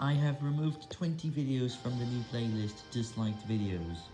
I have removed 20 videos from the new playlist Disliked Videos.